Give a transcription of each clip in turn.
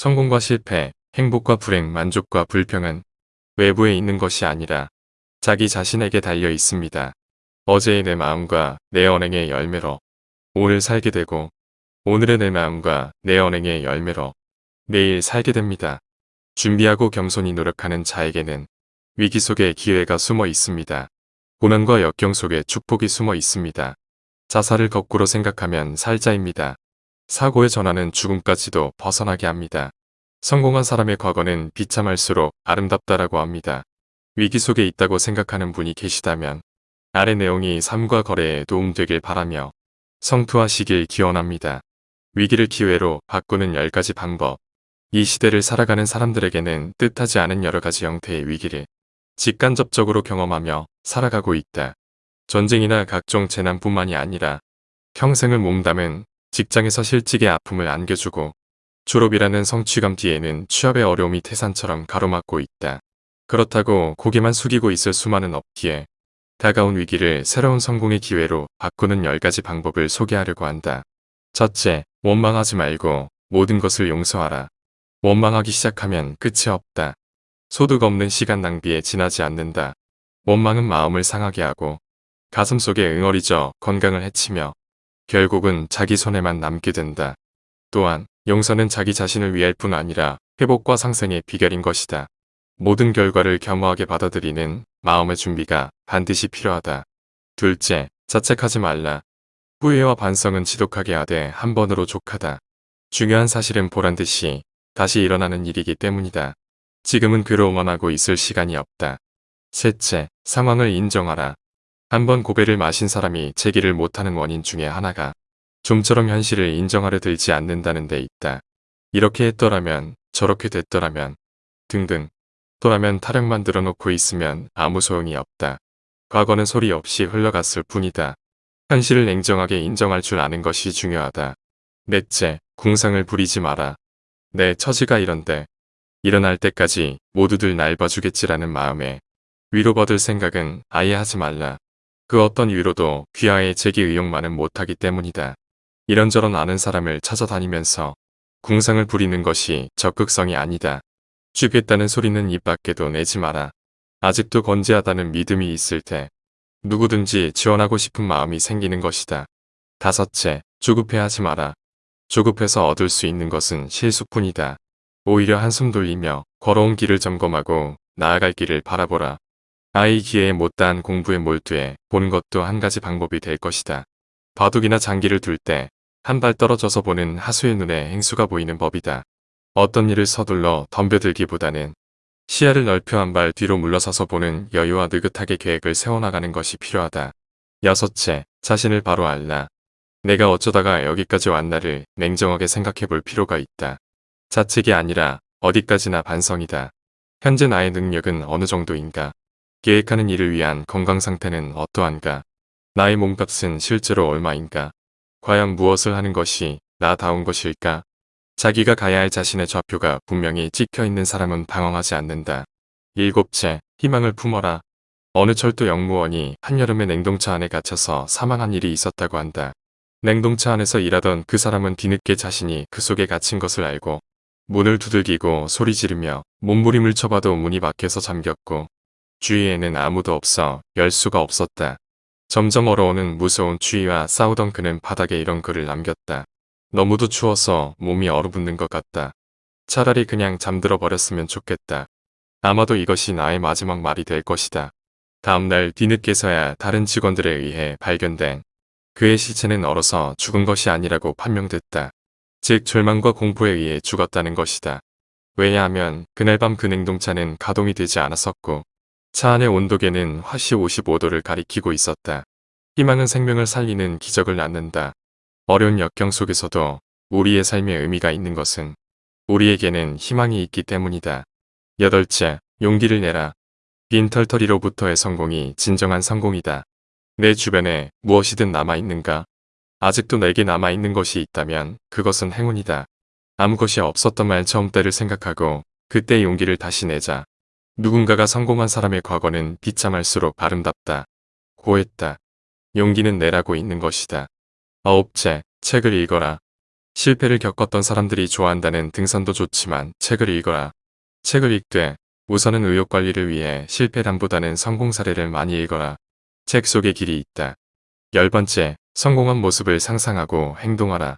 성공과 실패, 행복과 불행, 만족과 불평은 외부에 있는 것이 아니라 자기 자신에게 달려 있습니다. 어제의 내 마음과 내 언행의 열매로 오늘 살게 되고 오늘의 내 마음과 내 언행의 열매로 내일 살게 됩니다. 준비하고 겸손히 노력하는 자에게는 위기 속에 기회가 숨어 있습니다. 고난과 역경 속에 축복이 숨어 있습니다. 자살을 거꾸로 생각하면 살자입니다. 사고의 전환은 죽음까지도 벗어나게 합니다. 성공한 사람의 과거는 비참할수록 아름답다라고 합니다. 위기 속에 있다고 생각하는 분이 계시다면 아래 내용이 삶과 거래에 도움되길 바라며 성투하시길 기원합니다. 위기를 기회로 바꾸는 10가지 방법 이 시대를 살아가는 사람들에게는 뜻하지 않은 여러가지 형태의 위기를 직간접적으로 경험하며 살아가고 있다. 전쟁이나 각종 재난뿐만이 아니라 평생을 몸담은 직장에서 실직의 아픔을 안겨주고 졸업이라는 성취감 뒤에는 취업의 어려움이 태산처럼 가로막고 있다. 그렇다고 고개만 숙이고 있을 수만은 없기에 다가온 위기를 새로운 성공의 기회로 바꾸는 10가지 방법을 소개하려고 한다. 첫째, 원망하지 말고 모든 것을 용서하라. 원망하기 시작하면 끝이 없다. 소득 없는 시간 낭비에 지나지 않는다. 원망은 마음을 상하게 하고 가슴속에 응어리져 건강을 해치며 결국은 자기 손에만 남게 된다. 또한 용서는 자기 자신을 위할 뿐 아니라 회복과 상생의 비결인 것이다. 모든 결과를 겸허하게 받아들이는 마음의 준비가 반드시 필요하다. 둘째, 자책하지 말라. 후회와 반성은 지독하게 하되 한 번으로 족하다. 중요한 사실은 보란듯이 다시 일어나는 일이기 때문이다. 지금은 괴로워만 하고 있을 시간이 없다. 셋째, 상황을 인정하라. 한번 고배를 마신 사람이 제기를 못하는 원인 중에 하나가 좀처럼 현실을 인정하려 들지 않는다는 데 있다. 이렇게 했더라면 저렇게 됐더라면 등등 또라면 타령 만 들어 놓고 있으면 아무 소용이 없다. 과거는 소리 없이 흘러갔을 뿐이다. 현실을 냉정하게 인정할 줄 아는 것이 중요하다. 넷째, 궁상을 부리지 마라. 내 처지가 이런데 일어날 때까지 모두들 날 봐주겠지라는 마음에 위로받을 생각은 아예 하지 말라. 그 어떤 위로도 귀하의 제기 의욕만은 못하기 때문이다. 이런저런 아는 사람을 찾아다니면서 궁상을 부리는 것이 적극성이 아니다. 죽겠다는 소리는 입 밖에도 내지 마라. 아직도 건재하다는 믿음이 있을 때 누구든지 지원하고 싶은 마음이 생기는 것이다. 다섯째, 조급해하지 마라. 조급해서 얻을 수 있는 것은 실수뿐이다. 오히려 한숨 돌리며 걸어온 길을 점검하고 나아갈 길을 바라보라. 아이 기회에 못다한 공부에 몰두해 보는 것도 한 가지 방법이 될 것이다. 바둑이나 장기를 둘 때 한 발 떨어져서 보는 하수의 눈에 행수가 보이는 법이다. 어떤 일을 서둘러 덤벼들기보다는 시야를 넓혀 한 발 뒤로 물러서서 보는 여유와 느긋하게 계획을 세워나가는 것이 필요하다. 여섯째, 자신을 바로 알라. 내가 어쩌다가 여기까지 왔나를 냉정하게 생각해 볼 필요가 있다. 자책이 아니라 어디까지나 반성이다. 현재 나의 능력은 어느 정도인가? 계획하는 일을 위한 건강 상태는 어떠한가? 나의 몸값은 실제로 얼마인가? 과연 무엇을 하는 것이 나다운 것일까? 자기가 가야 할 자신의 좌표가 분명히 찍혀있는 사람은 방황하지 않는다. 일곱째, 희망을 품어라. 어느 철도 영무원이 한여름에 냉동차 안에 갇혀서 사망한 일이 있었다고 한다. 냉동차 안에서 일하던 그 사람은 뒤늦게 자신이 그 속에 갇힌 것을 알고 문을 두들기고 소리 지르며 몸부림을 쳐봐도 문이 막혀서 잠겼고 주위에는 아무도 없어 열 수가 없었다. 점점 얼어오는 무서운 추위와 싸우던 그는 바닥에 이런 글을 남겼다. 너무도 추워서 몸이 얼어붙는 것 같다. 차라리 그냥 잠들어 버렸으면 좋겠다. 아마도 이것이 나의 마지막 말이 될 것이다. 다음날 뒤늦게서야 다른 직원들에 의해 발견된 그의 시체는 얼어서 죽은 것이 아니라고 판명됐다. 즉 절망과 공포에 의해 죽었다는 것이다. 왜냐하면 그날 밤 그 냉동차는 가동이 되지 않았었고 차 안의 온도계는 화씨 55도를 가리키고 있었다. 희망은 생명을 살리는 기적을 낳는다. 어려운 역경 속에서도 우리의 삶에 의미가 있는 것은 우리에게는 희망이 있기 때문이다. 여덟째, 용기를 내라. 빈털터리로부터의 성공이 진정한 성공이다. 내 주변에 무엇이든 남아있는가? 아직도 내게 남아있는 것이 있다면 그것은 행운이다. 아무 것이 없었던 말 처음 때를 생각하고 그때 용기를 다시 내자. 누군가가 성공한 사람의 과거는 비참할수록 아름답다. 고했다. 용기는 내라고 있는 것이다. 아홉째, 책을 읽어라. 실패를 겪었던 사람들이 좋아한다는 등산도 좋지만 책을 읽어라. 책을 읽되 우선은 의욕 관리를 위해 실패담보다는 성공 사례를 많이 읽어라. 책 속에 길이 있다. 열 번째, 성공한 모습을 상상하고 행동하라.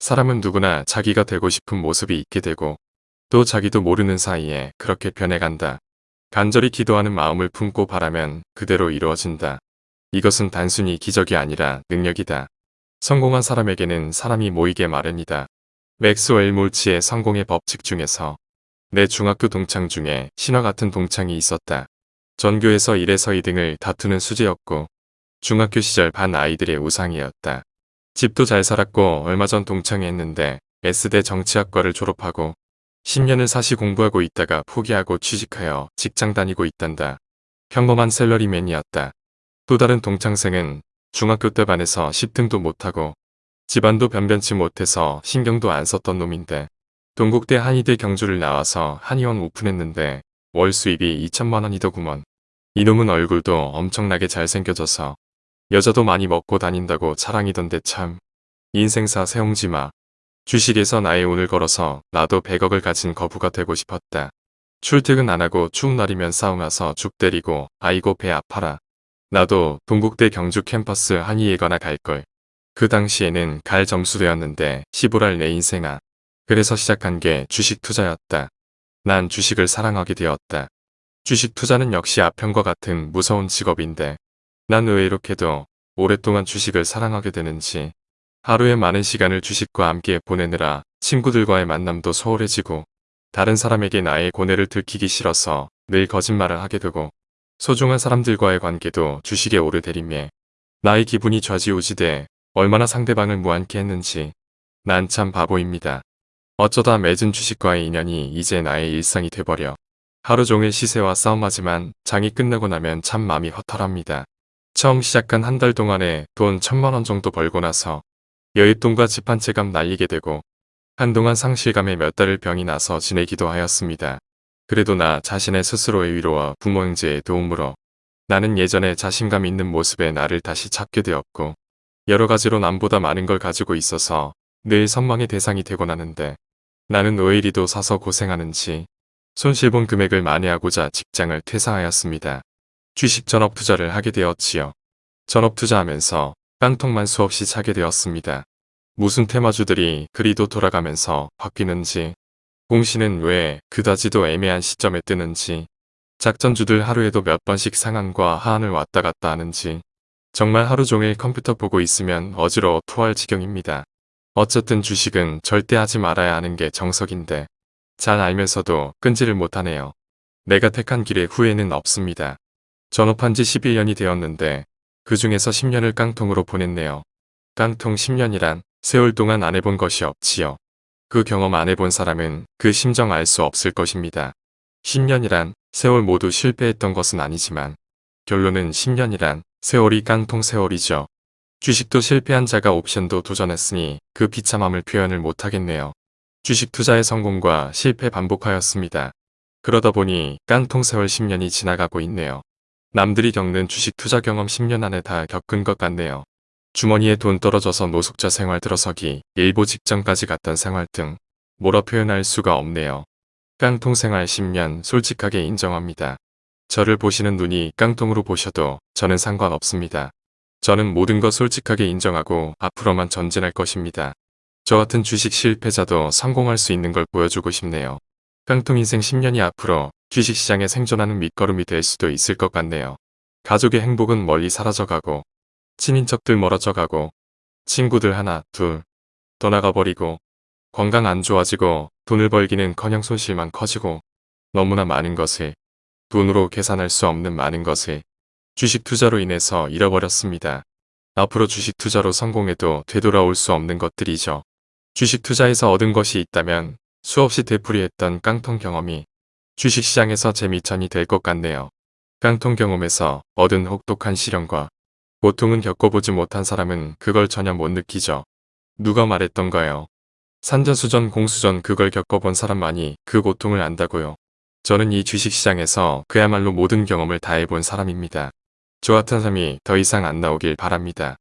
사람은 누구나 자기가 되고 싶은 모습이 있게 되고 또 자기도 모르는 사이에 그렇게 변해간다. 간절히 기도하는 마음을 품고 바라면 그대로 이루어진다. 이것은 단순히 기적이 아니라 능력이다. 성공한 사람에게는 사람이 모이게 마련이다. 맥스웰 몰치의 성공의 법칙 중에서 내 중학교 동창 중에 신화 같은 동창이 있었다. 전교에서 1에서 2등을 다투는 수재였고 중학교 시절 반 아이들의 우상이었다. 집도 잘 살았고 얼마 전 동창회 했는데 S대 정치학과를 졸업하고 10년을 사시 공부하고 있다가 포기하고 취직하여 직장 다니고 있단다. 평범한 셀러리맨이었다. 또 다른 동창생은 중학교 때 반에서 10등도 못하고 집안도 변변치 못해서 신경도 안 썼던 놈인데 동국대 한의대 경주를 나와서 한의원 오픈했는데 월 수입이 2천만 원이더구먼. 이놈은 얼굴도 엄청나게 잘생겨져서 여자도 많이 먹고 다닌다고 자랑이던데 참. 인생사 세옹지마. 주식에서 나의 운을 걸어서 나도 100억을 가진 거부가 되고 싶었다. 출퇴근 안 하고 추운 날이면 싸움와서 죽 때리고 아이고 배 아파라. 나도 동국대 경주 캠퍼스 한의예거나 갈걸. 그 당시에는 갈 점수되었는데 시부랄 내 인생아. 그래서 시작한 게 주식 투자였다. 난 주식을 사랑하게 되었다. 주식 투자는 역시 아편과 같은 무서운 직업인데 난 왜 이렇게도 오랫동안 주식을 사랑하게 되는지 하루에 많은 시간을 주식과 함께 보내느라 친구들과의 만남도 소홀해지고 다른 사람에게 나의 고뇌를 들키기 싫어서 늘 거짓말을 하게 되고 소중한 사람들과의 관계도 주식에 오르내림에 나의 기분이 좌지우지돼 얼마나 상대방을 무안케 했는지 난 참 바보입니다. 어쩌다 맺은 주식과의 인연이 이제 나의 일상이 돼버려 하루 종일 시세와 싸움하지만 장이 끝나고 나면 참 마음이 허탈합니다. 처음 시작한 한 달 동안에 돈 천만 원 정도 벌고 나서 여윳돈과 집 한채값 날리게 되고 한동안 상실감에 몇 달을 병이 나서 지내기도 하였습니다. 그래도 나 자신의 스스로의 위로와 부모 형제의 도움으로 나는 예전에 자신감 있는 모습의 나를 다시 찾게 되었고 여러 가지로 남보다 많은 걸 가지고 있어서 늘 선망의 대상이 되곤 하는데 나는 왜 이리도 사서 고생하는지 손실본 금액을 만회하고자 직장을 퇴사하였습니다. 주식 전업 투자를 하게 되었지요. 전업 투자하면서 깡통만 수없이 차게 되었습니다. 무슨 테마주들이 그리도 돌아가면서 바뀌는지 공시는 왜 그다지도 애매한 시점에 뜨는지 작전주들 하루에도 몇 번씩 상한과 하한을 왔다 갔다 하는지 정말 하루 종일 컴퓨터 보고 있으면 어지러워 토할 지경입니다. 어쨌든 주식은 절대 하지 말아야 하는 게 정석인데 잘 알면서도 끈지를 못하네요. 내가 택한 길에 후회는 없습니다. 전업한 지 11년이 되었는데 그 중에서 10년을 깡통으로 보냈네요. 깡통 10년이란 세월 동안 안 해본 것이 없지요. 그 경험 안 해본 사람은 그 심정 알 수 없을 것입니다. 10년이란 세월 모두 실패했던 것은 아니지만 결론은 10년이란 세월이 깡통 세월이죠. 주식도 실패한 자가 옵션도 도전했으니 그 비참함을 표현을 못하겠네요. 주식 투자의 성공과 실패 반복하였습니다. 그러다 보니 깡통 세월 10년이 지나가고 있네요. 남들이 겪는 주식 투자 경험 10년 안에 다 겪은 것 같네요. 주머니에 돈 떨어져서 노숙자 생활 들어서기, 일보 직전까지 갔던 생활 등 뭐라 표현할 수가 없네요. 깡통 생활 10년 솔직하게 인정합니다. 저를 보시는 눈이 깡통으로 보셔도 저는 상관없습니다. 저는 모든 것 솔직하게 인정하고 앞으로만 전진할 것입니다. 저 같은 주식 실패자도 성공할 수 있는 걸 보여주고 싶네요. 깡통 인생 10년이 앞으로 주식시장에 생존하는 밑거름이 될 수도 있을 것 같네요. 가족의 행복은 멀리 사라져가고 친인척들 멀어져가고 친구들 하나 둘 떠나가버리고 건강 안 좋아지고 돈을 벌기는 커녕 손실만 커지고 너무나 많은 것을 돈으로 계산할 수 없는 많은 것을 주식 투자로 인해서 잃어버렸습니다. 앞으로 주식 투자로 성공해도 되돌아올 수 없는 것들이죠. 주식 투자에서 얻은 것이 있다면 수없이 되풀이했던 깡통 경험이 주식시장에서 재미천이 될 것 같네요. 깡통 경험에서 얻은 혹독한 시련과 고통은 겪어보지 못한 사람은 그걸 전혀 못 느끼죠. 누가 말했던가요? 산전수전 공수전 그걸 겪어본 사람만이 그 고통을 안다고요. 저는 이 주식시장에서 그야말로 모든 경험을 다 해본 사람입니다. 저 같은 사람이 더 이상 안 나오길 바랍니다.